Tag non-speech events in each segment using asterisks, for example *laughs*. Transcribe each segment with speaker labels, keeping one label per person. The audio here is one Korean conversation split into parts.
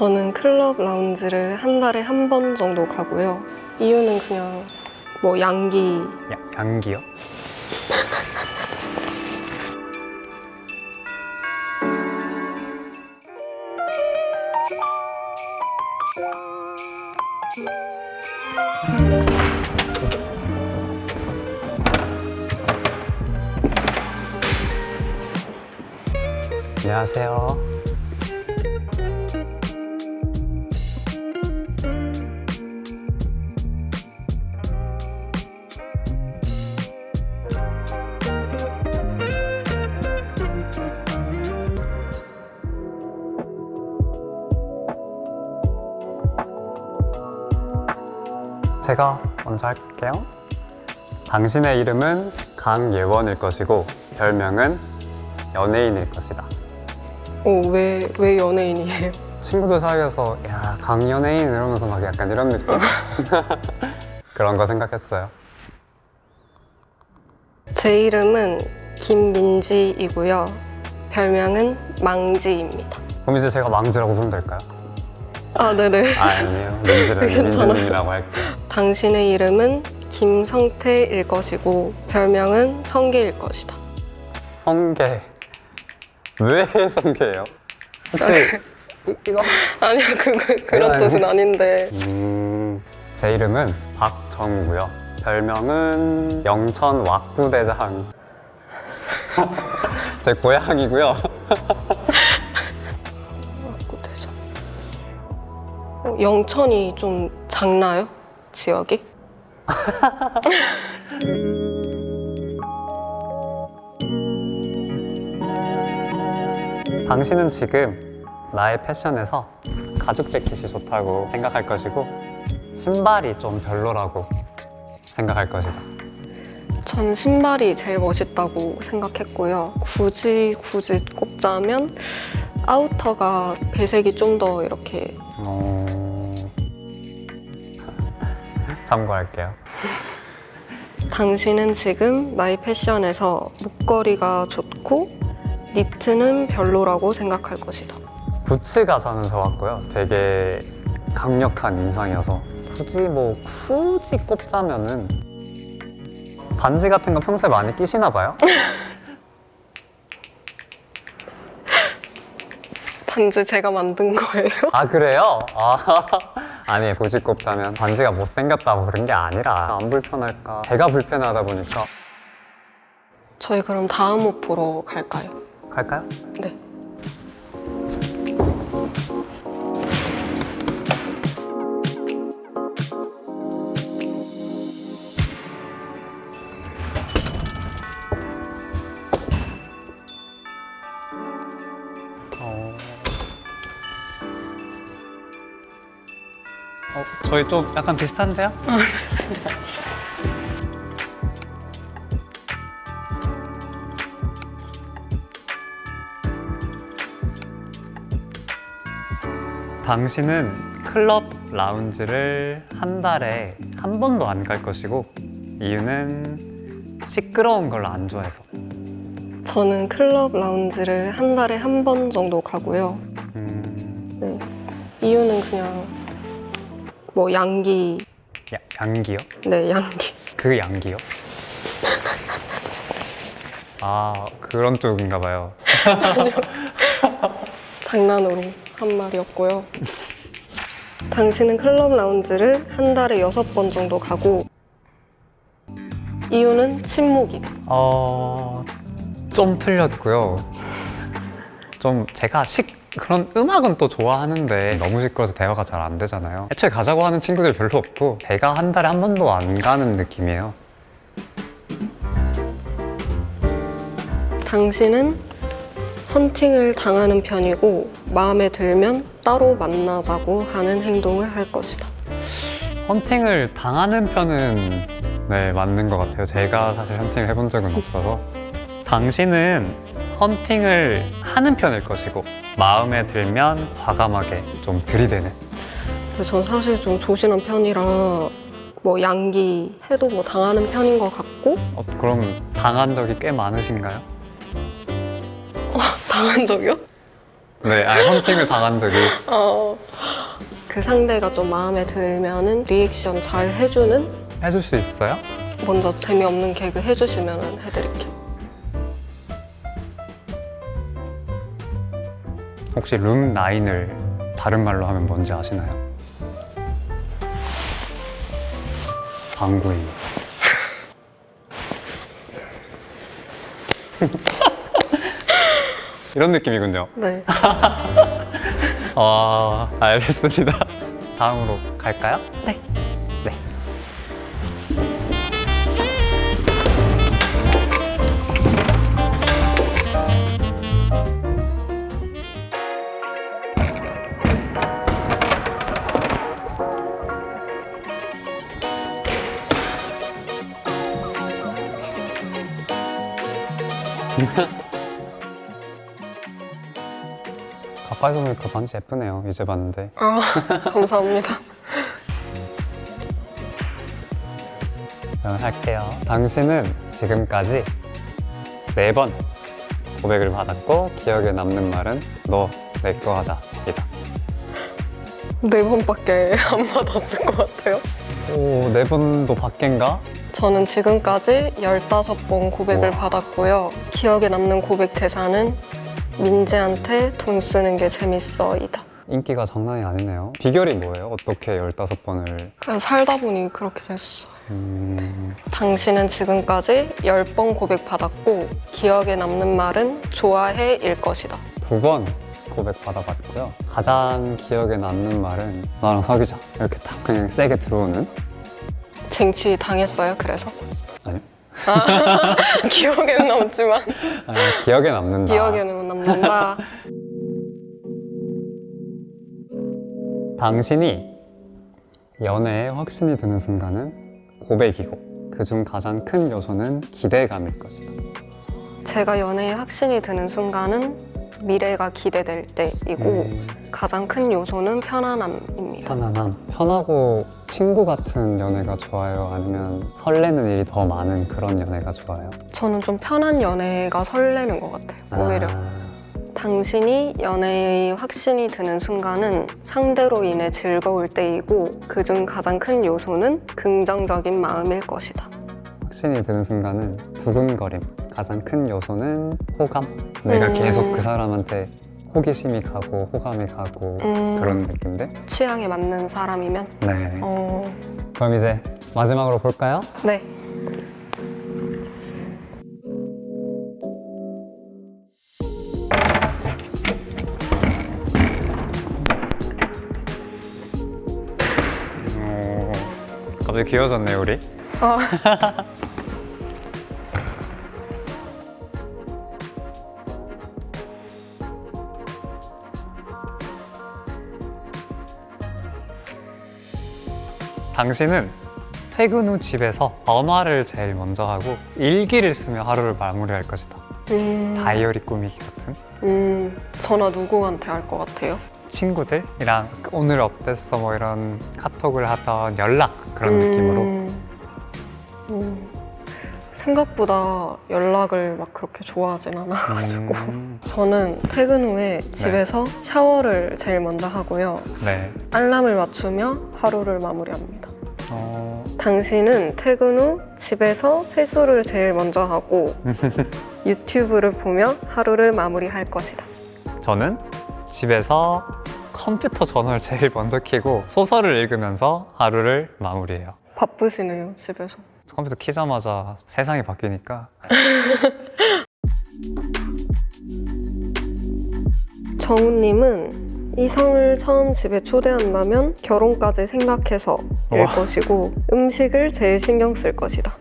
Speaker 1: 저는 클럽 라운지를 한 달에 한 번 정도 가고요. 이유는 그냥 뭐 양기
Speaker 2: 야, 양기요? 안녕하세요. 제가 먼저 할게요. 당신의 이름은 강예원일 것이고 별명은 연예인일 것이다.
Speaker 1: 어, 왜, 왜 연예인이에요?
Speaker 2: 친구들 사이에서 야 강연예인 이러면서 막 약간 이런 느낌? *laughs* 그런 거 생각했어요.
Speaker 1: 제 이름은 김민지이고요. 별명은 망지입니다.
Speaker 2: 그럼 이제 제가 망지라고 부르면 될까요?
Speaker 1: 아, 네네.
Speaker 2: 아, 아니에요.
Speaker 1: 괜찮아요.
Speaker 2: 민지님이라고 할게요.
Speaker 1: 당신의 이름은 김성태일 것이고 별명은 성계일 것이다.
Speaker 2: 성게. 왜 성게예요? 혹시 이- 이거?
Speaker 1: 아니요, 그, 그,
Speaker 2: 아니요.
Speaker 1: 뜻은 아닌데.
Speaker 2: 음, 제 이름은 박정우고요. 별명은 영천 왁구대장. *laughs* 제 고향이고요.
Speaker 1: 영천이 좀 작나요? 지역이? *laughs*
Speaker 2: 당신은 지금 나의 패션에서 가죽 재킷이 좋다고 생각할 것이고 신발이 좀 별로라고 생각할 것이다.
Speaker 1: 전 신발이 제일 멋있다고 생각했고요. 굳이 굳이 꼽자면 아우터가 배색이 좀 더 이렇게
Speaker 2: 어... 참고할게요.
Speaker 1: 당신은 지금 나의 패션에서 목걸이가 좋고 니트는 별로라고 생각할 것이다.
Speaker 2: 부츠가 저는 좋았고요. 되게 강력한 인상이어서 굳이 뭐 굳이 꼽자면은 반지 같은 거 평소에 많이 끼시나 봐요? *laughs*
Speaker 1: 반지 제가 만든 거예요.
Speaker 2: 아 그래요? 아, 아니 굳이 꼽자면 반지가 못생겼다고 그런 게 아니라 안 불편할까 제가 불편하다 보니까
Speaker 1: 저희 그럼 다음 옷 보러 갈까요?
Speaker 2: 갈까요?
Speaker 1: 네.
Speaker 2: 어, 저희 좀 약간 비슷한데요? *laughs* 당신은 클럽 라운지를 한 달에 한 번도 안 갈 것이고 이유는 시끄러운 걸 안 좋아해서
Speaker 1: 저는 클럽 라운지를 한 달에 한 번 정도 가고요.
Speaker 2: 음,
Speaker 1: 네. 이유는 그냥 뭐 양기,
Speaker 2: 야, 양기요?
Speaker 1: 네 양기.
Speaker 2: 그 양기요? 아 그런 쪽인가 봐요 *laughs*
Speaker 1: 장난으로 한 말이었고요. 당신은 클럽 라운지를 한 달에 여섯 번 정도 가고 이유는 침묵이다.
Speaker 2: 어... 좀 틀렸고요 좀 제가 식 그런 음악은 또 좋아하는데 너무 시끄러워서 대화가 잘 안 되잖아요. 애초에 가자고 하는 친구들 별로 없고 제가 한 달에 한 번도 안 가는 느낌이에요.
Speaker 1: 당신은 헌팅을 당하는 편이고 마음에 들면 따로 만나자고 하는 행동을 할 것이다.
Speaker 2: 헌팅을 당하는 편은 네 맞는 것 같아요. 제가 사실 헌팅을 해본 적은 없어서. 당신은 헌팅을 하는 편일 것이고 마음에 들면 과감하게 좀 들이대는
Speaker 1: 근데 전 사실 좀 조신한 편이라 뭐 양기 해도 뭐 당하는 편인 것 같고
Speaker 2: 어, 그럼 당한 적이 꽤 많으신가요? *laughs*
Speaker 1: 당한 적이요?
Speaker 2: 네, 아니 헌팅을 당한 적이
Speaker 1: 어, 그 상대가 좀 마음에 들면은 리액션 잘 해주는
Speaker 2: 해줄 수 있어요?
Speaker 1: 먼저 재미없는 개그 해주시면 해드릴게요.
Speaker 2: 혹시 룸 9을 다른 말로 하면 뭔지 아시나요? 방구이. *laughs* 이런 느낌이군요.
Speaker 1: 네. *laughs*
Speaker 2: 아, 알겠습니다. 다음으로 갈까요?
Speaker 1: 네. *laughs*
Speaker 2: 가까이서 보니까 반지 예쁘네요. 이제 봤는데.
Speaker 1: 아, 감사합니다.
Speaker 2: 그럼 할게요. 당신은 지금까지 네 번 고백을 받았고 기억에 남는 말은 너 내 거 하자 이다.
Speaker 1: 네 번밖에 안 받았을 것 같아요.
Speaker 2: 오, 네 번도 밖인가?
Speaker 1: 저는 지금까지 15번 고백을
Speaker 2: 우와.
Speaker 1: 받았고요. 기억에 남는 고백 대사는 민지한테 돈 쓰는 게 재밌어이다.
Speaker 2: 인기가 장난이 아니네요. 비결이 뭐예요? 어떻게 15번을
Speaker 1: 그냥 살다 보니 그렇게 됐어요.
Speaker 2: 음...
Speaker 1: 당신은 지금까지 10번 고백 받았고 기억에 남는 말은 좋아해 일 것이다.
Speaker 2: 두 번 고백 받아봤고요. 가장 기억에 남는 말은 나랑 사귀자 이렇게 딱 그냥 세게 들어오는
Speaker 1: 쟁취 당했어요, 그래서?
Speaker 2: 아니요.
Speaker 1: 아, *laughs* 기억에는 남지만
Speaker 2: 아, 기억에 남는다.
Speaker 1: 기억에는 남는다.
Speaker 2: 당신이 연애에 확신이 드는 순간은 고백이고 그중 가장 큰 요소는 기대감일 것이다.
Speaker 1: 제가 연애에 확신이 드는 순간은 미래가 기대될 때이고
Speaker 2: 음,
Speaker 1: 가장 큰 요소는 편안함입니다.
Speaker 2: 편안함. 편하고 친구 같은 연애가 좋아요? 아니면 설레는 일이 더 많은 그런 연애가 좋아요?
Speaker 1: 저는 좀 편한 연애가 설레는 것 같아요. 오히려
Speaker 2: 아,
Speaker 1: 당신이 연애에 확신이 드는 순간은 상대로 인해 즐거울 때이고 그중 가장 큰 요소는 긍정적인 마음일 것이다.
Speaker 2: 확신이 드는 순간은 두근거림. 가장 큰 요소는 호감. 내가
Speaker 1: 음.
Speaker 2: 계속 그 사람한테 호기심이 가고 호감이 가고
Speaker 1: 음,
Speaker 2: 그런 느낌인데?
Speaker 1: 취향에 맞는 사람이면
Speaker 2: 네.
Speaker 1: 어,
Speaker 2: 그럼 이제 마지막으로 볼까요?
Speaker 1: 네.
Speaker 2: 오, 갑자기 귀여워졌네 우리.
Speaker 1: 아, *laughs*
Speaker 2: 당신은 퇴근 후 집에서 전화를 제일 먼저 하고 일기를 쓰며 하루를 마무리할 것이다.
Speaker 1: 음,
Speaker 2: 다이어리 꾸미기 같은?
Speaker 1: 음, 전화 누구한테 할 것 같아요?
Speaker 2: 친구들이랑 오늘 어땠어? 뭐 이런 카톡을 하던 연락 그런
Speaker 1: 음,
Speaker 2: 느낌으로?
Speaker 1: 음, 생각보다 연락을 막 그렇게 좋아하진 않아가지고.
Speaker 2: 음,
Speaker 1: 저는 퇴근 후에 집에서 샤워를 제일 먼저 하고요.
Speaker 2: 네.
Speaker 1: 알람을 맞추며 하루를 마무리합니다.
Speaker 2: 어,
Speaker 1: 당신은 퇴근 후 집에서 세수를 제일 먼저 하고 *laughs* 유튜브를 보며 하루를 마무리할 것이다.
Speaker 2: 저는 집에서 컴퓨터 전원을 제일 먼저 켜고 소설을 읽으면서 하루를 마무리해요.
Speaker 1: 바쁘시네요 집에서
Speaker 2: 컴퓨터 키자마자 세상이 바뀌니까 *laughs*
Speaker 1: 정우님은 이성을 처음 집에 초대한다면 결혼까지 생각해서 일
Speaker 2: 와.
Speaker 1: 것이고 음식을 제일 신경 쓸 것이다.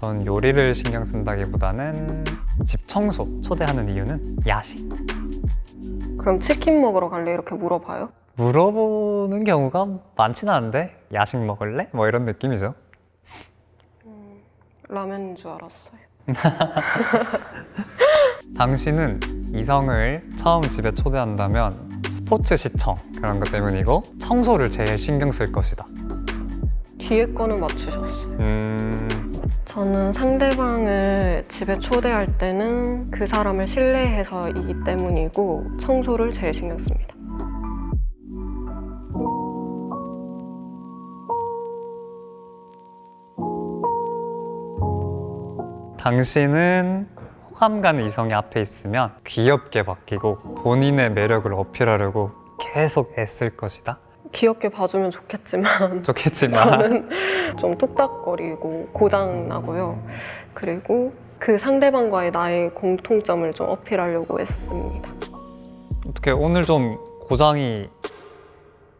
Speaker 2: 전 요리를 신경 쓴다기보다는 집 청소 초대하는 이유는 야식
Speaker 1: 그럼 치킨 먹으러 갈래 이렇게 물어봐요?
Speaker 2: 물어보는 경우가 많지는 않은데 야식 먹을래? 뭐 이런 느낌이죠
Speaker 1: 라면인 줄 알았어요. *laughs*
Speaker 2: 당신은 이성을 처음 집에 초대한다면 스포츠 시청 그런 것 때문이고 청소를 제일 신경 쓸 것이다
Speaker 1: 뒤에 거는 맞추셨어요.
Speaker 2: 음,
Speaker 1: 저는 상대방을 집에 초대할 때는 그 사람을 신뢰해서이기 때문이고 청소를 제일 신경 씁니다.
Speaker 2: 당신은 호감 가는 이성이 앞에 있으면 귀엽게 바뀌고 본인의 매력을 어필하려고 계속 애쓸 것이다.
Speaker 1: 귀엽게 봐주면 좋겠지만 *laughs*
Speaker 2: 좋겠지만
Speaker 1: 저는 좀 뚝딱거리고 고장나고요. 그리고 그 상대방과의 나의 공통점을 좀 어필하려고 했습니다.
Speaker 2: 어떻게 오늘 좀 고장이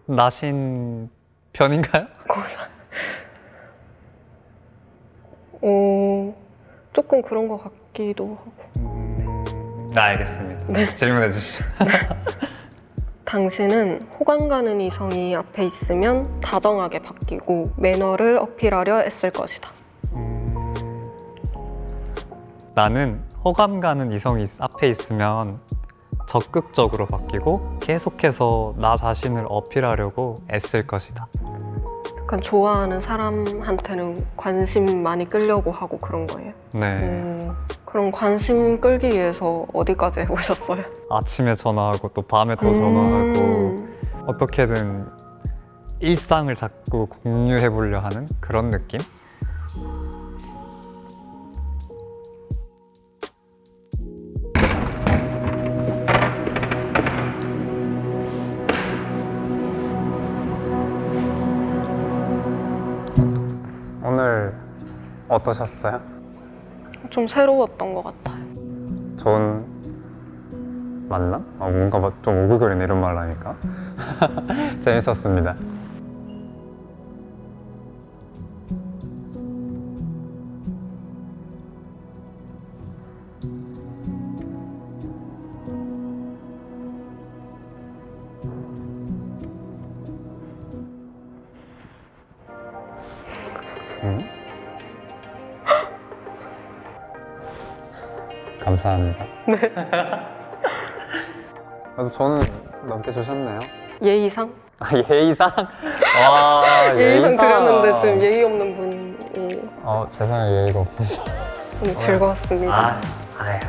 Speaker 2: 나신 편인가요?
Speaker 1: 고장. 어, 조금 그런 것 같기도 하고.
Speaker 2: 네, 알겠습니다. 질문해 주시죠. *laughs*
Speaker 1: 당신은 호감 가는 이성이 앞에 있으면 다정하게 바뀌고 매너를 어필하려 애쓸 것이다.
Speaker 2: 나는 호감 가는 이성이 있- 앞에 있으면 적극적으로 바뀌고 계속해서 나 자신을 어필하려고 애쓸 것이다.
Speaker 1: 약간 좋아하는 사람한테는 관심 많이 끌려고 하고 그런 거예요.
Speaker 2: 네.
Speaker 1: 음, 그럼 관심 끌기 위해서 어디까지 *laughs* 해보셨어요?
Speaker 2: 아침에 전화하고 또 밤에 또 전화하고
Speaker 1: 음,
Speaker 2: 어떻게든 일상을 자꾸 공유해 보려 하는 그런 느낌? 어떠셨어요?
Speaker 1: 좀 새로웠던 것 같아요.
Speaker 2: 좋은 만남? 아, 뭔가 막좀 오글거리네 이런 말 하니까 *laughs* 재밌었습니다 감사합니다 *laughs* 그래서 저는 넘게 주셨네요.
Speaker 1: 예의상?
Speaker 2: 아, 예의상? 와, *laughs*
Speaker 1: 예의상 드렸는데 지금 예의 없는 분이
Speaker 2: 어, 죄송해요. 예의가 없어서.
Speaker 1: 너무 즐거웠습니다.
Speaker 2: 아, 아야.